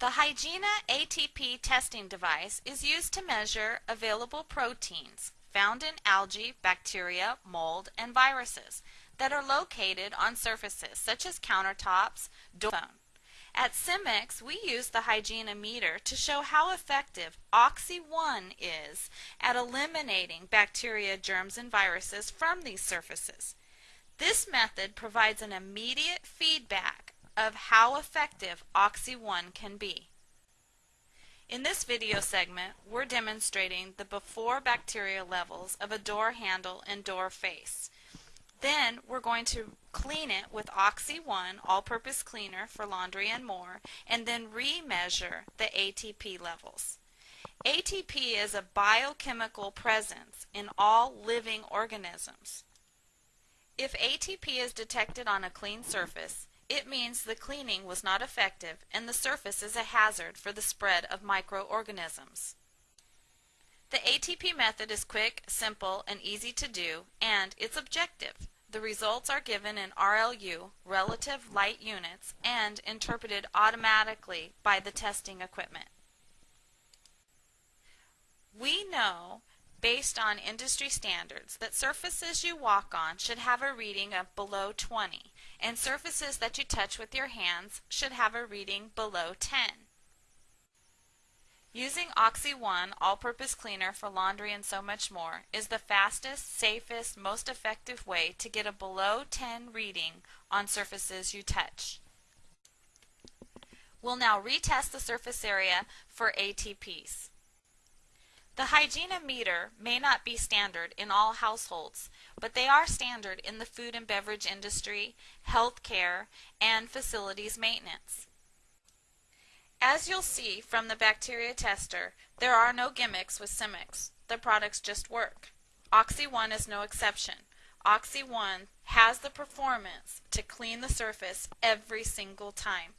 The Hygiena ATP testing device is used to measure available proteins found in algae, bacteria, mold, and viruses that are located on surfaces such as countertops, doorphone. At Symmex, we use the Hygiena meter to show how effective Oxy-1 is at eliminating bacteria, germs, and viruses from these surfaces. This method provides an immediate feedback of how effective Oxy-1 can be. In this video segment, we're demonstrating the before bacteria levels of a door handle and door face. Then we're going to clean it with Oxy-1 all-purpose cleaner for laundry and more, and then remeasure the ATP levels. ATP is a biochemical presence in all living organisms. If ATP is detected on a clean surface, it means the cleaning was not effective and the surface is a hazard for the spread of microorganisms. The ATP method is quick, simple, and easy to do, and it's objective. The results are given in RLU, relative light units, and interpreted automatically by the testing equipment. We know based on industry standards that surfaces you walk on should have a reading of below 20 and surfaces that you touch with your hands should have a reading below 10. Using Oxy-1 all-purpose cleaner for laundry and so much more is the fastest, safest, most effective way to get a below 10 reading on surfaces you touch. We'll now retest the surface area for ATPs. The Hygiena meter may not be standard in all households, but they are standard in the food and beverage industry, healthcare, and facilities maintenance. As you'll see from the bacteria tester, there are no gimmicks with Symmex. The products just work. Oxy-1 is no exception. Oxy-1 has the performance to clean the surface every single time.